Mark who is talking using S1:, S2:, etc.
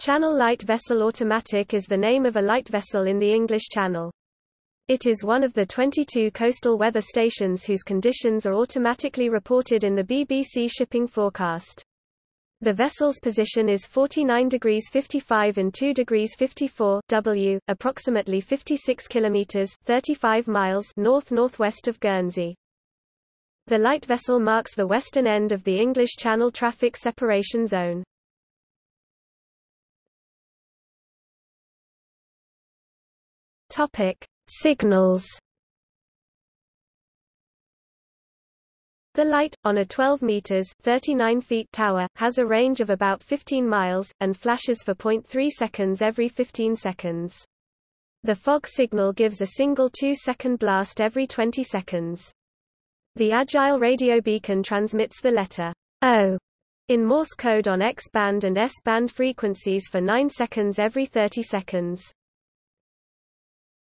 S1: Channel Light Vessel Automatic is the name of a light vessel in the English Channel. It is one of the 22 coastal weather stations whose conditions are automatically reported in the BBC shipping forecast. The vessel's position is 49 degrees 55 and 2 degrees 54 W, approximately 56 kilometers 35 miles north-northwest of Guernsey. The light vessel marks the western end of the English Channel traffic separation zone. Topic: Signals. The light, on a 12 meters 39 feet tower, has a range of about 15 miles, and flashes for 0.3 seconds every 15 seconds. The fog signal gives a single 2-second blast every 20 seconds. The Agile radio beacon transmits the letter O in Morse code on X-band and S-band frequencies for 9 seconds every 30 seconds.